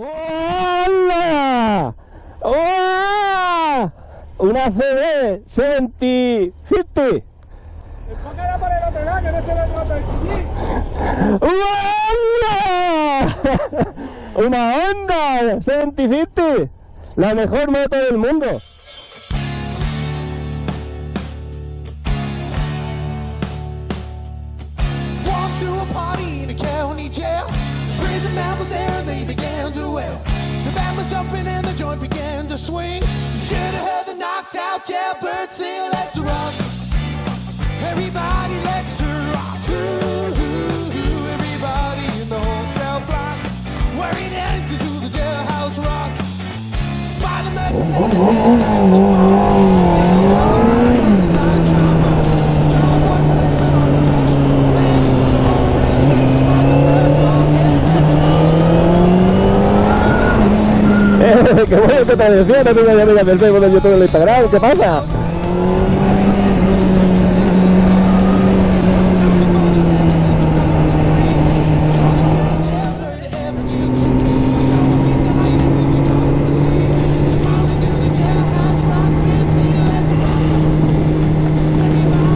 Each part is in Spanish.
¡Hola! ¡Hola! Una CB 7050. Enfócala por el otro lado, que no se ve el moto del chillín. ¡Hola! Una Honda 7050. La mejor moto del mundo. Through a party in a county jail. Prison man was there jumping and the joint began to swing. You should have heard the knocked out jailbird sing, let's rock. Everybody, let's rock. Ooh. Everybody in the whole cell block. Wearing dancing to the jailhouse rock. Spider-Man Eh, ¡Qué bueno que te decía! No tengo amigas del Facebook, del YouTube, del Instagram. ¿Qué pasa?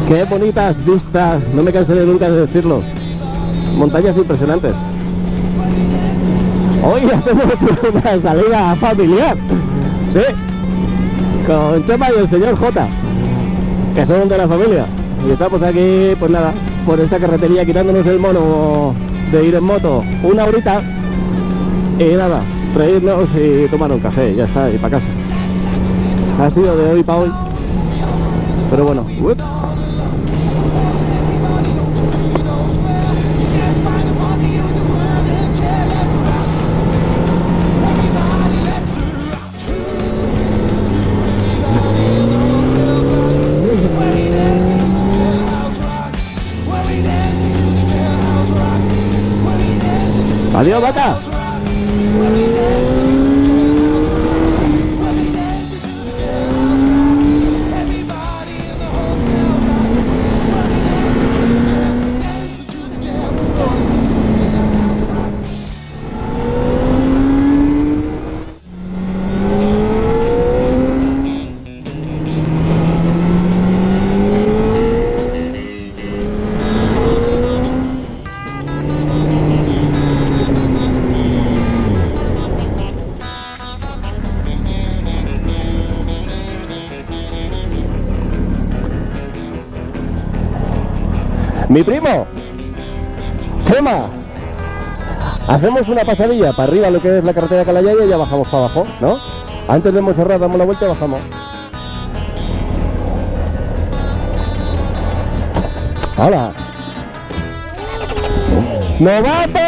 ¡Qué bonitas vistas! No me cansaré nunca de decirlo. Montañas impresionantes. Hoy hacemos una salida familiar. Sí. Con Chema y el señor J. Que son de la familia. Y estamos aquí, pues nada, por esta carretería quitándonos el mono de ir en moto una horita. Y nada, reírnos y tomar un café, ya está, y para casa. Ha sido de hoy para hoy. Pero bueno, uep. Valeu, Batata! Mi primo, Chema, hacemos una pasadilla para arriba lo que es la carretera Calayaya y ya bajamos para abajo, ¿no? Antes de Monserrat damos la vuelta y bajamos. ¡Hola! ¡Novato!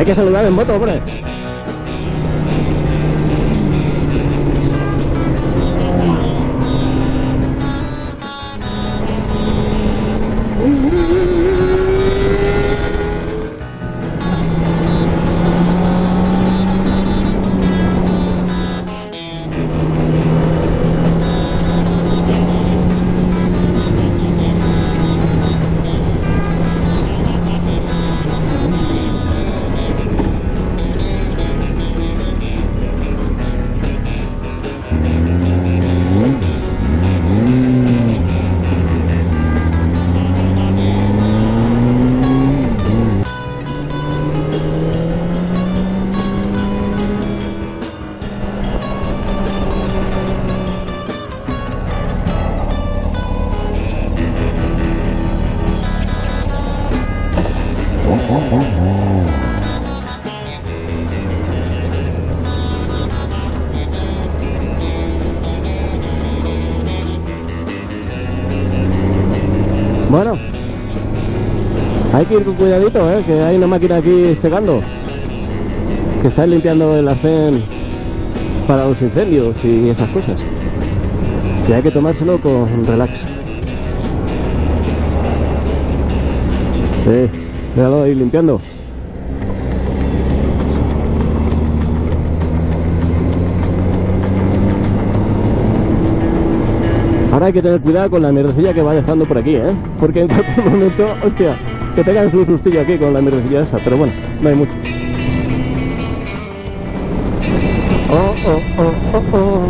Hay que saludar en moto, hombre. Bueno, hay que ir con cuidadito, ¿eh? que hay una máquina aquí secando, que está limpiando el arcén para los incendios y esas cosas. Y hay que tomárselo con relax. Sí, cuidado ahí limpiando. Hay que tener cuidado con la mierdecilla que va dejando por aquí, ¿eh? Porque en cualquier momento, hostia, te pegan su sustillo aquí con la mierdecilla esa, pero bueno, no hay mucho. Oh, oh, oh, oh, oh.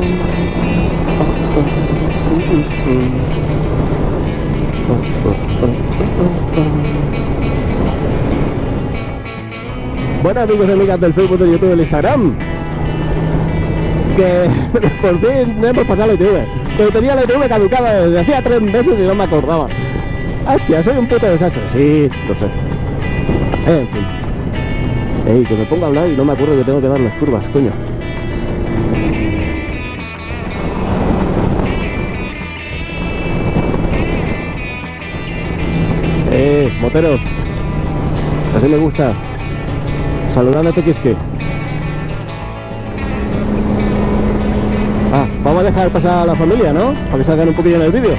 Oh. Bueno amigos y amigas del Facebook, del YouTube del Instagram Que por fin hemos pasado la ITV Que tenía la ITV caducada desde hacía tres meses y no me acordaba. Hostia, soy un puto desastre. Sí, lo sé. En fin. Ey, que me pongo a hablar y no me acuerdo que tengo que dar las curvas, coño. Eh, moteros. Así me gusta. Saludando a Tequisque. Ah, vamos a dejar pasar a la familia, ¿no? Para que salgan un poquillo en el vídeo.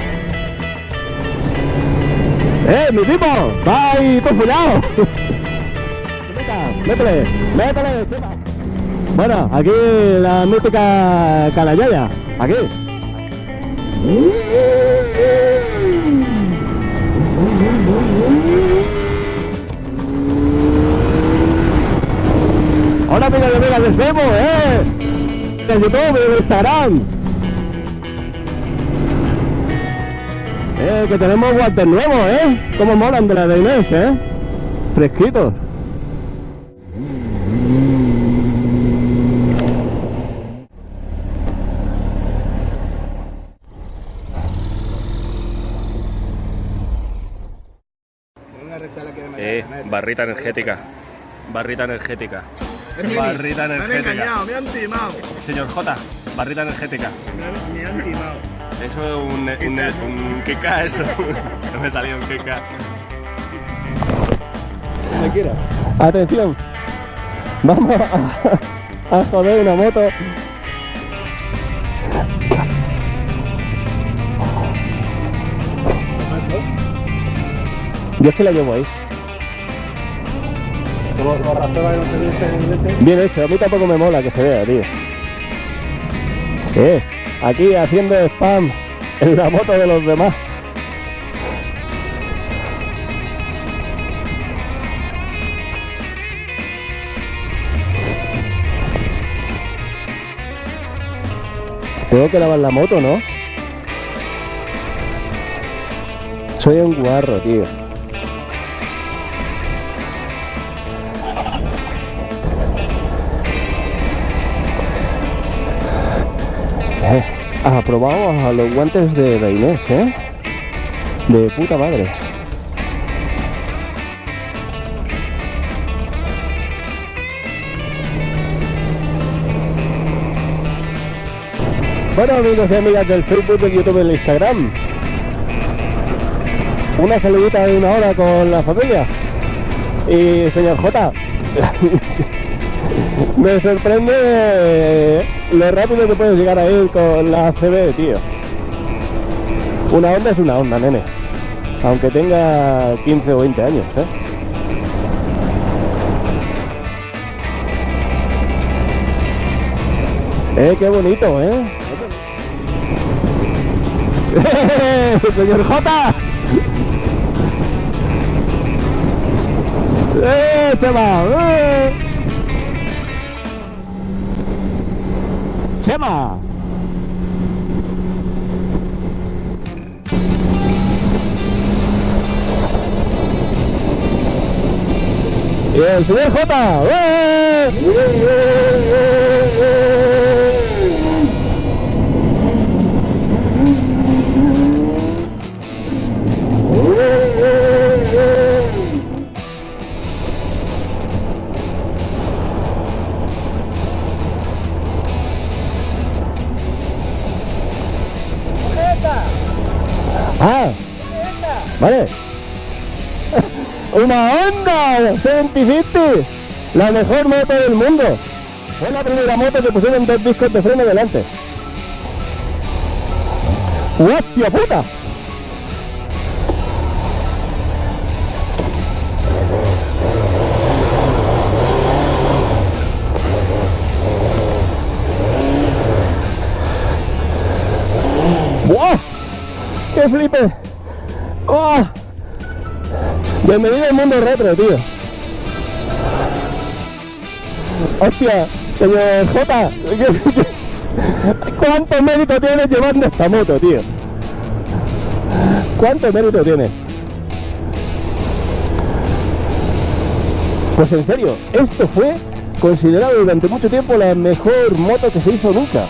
¡Eh, mi tipo! ¡Va ahí perfilado! ¡Métele! ¡Métele, chica! Bueno, aquí la mítica Calayaya. Aquí. Hola amigos y amigas de Cebo, eh. De YouTube, de Instagram. Eh, que tenemos guantes nuevos, eh. Como molan de la de Inés, eh. Fresquitos. Eh, barrita energética. Barrita energética. Barrita Me han energética. engañado, me han timado. Señor J, barrita energética. Me han, timado. Eso es un, un, un Keka, eso. No me salió un Keka. Donde quiera. Atención. Vamos a, a joder una moto. Yo es que la llevo ahí. Bien hecho, a mí tampoco me mola que se vea, tío. Eh, aquí haciendo spam en la moto de los demás. Tengo que lavar la moto, ¿no? Soy un guarro, tío. Eh, aprobamos a los guantes de, de Inés, ¿eh? De puta madre. Bueno amigos y amigas del Facebook, del YouTube y del Instagram Una saludita de una hora con la familia Y señor J Me sorprende lo rápido que puedes llegar a ir con la CB, tío Una onda es una onda, nene Aunque tenga 15 o 20 años, ¿eh? Eh, qué bonito, ¿eh? ¡Señor J! ¡Eh, Chema! ¡Eh! ¡Chema! El señor J. ¡Eh! Vale. Una Honda 77, la mejor moto del mundo. Fue la primera moto que pusieron dos discos de freno delante. ¡Hostia puta! ¡Buah! ¡Qué flipe! ¡Oh! Bienvenido al mundo retro, tío. Hostia, señor J, ¿cuánto mérito tienes llevando esta moto, tío? ¿Cuánto mérito tiene? Pues en serio, esto fue considerado durante mucho tiempo la mejor moto que se hizo nunca.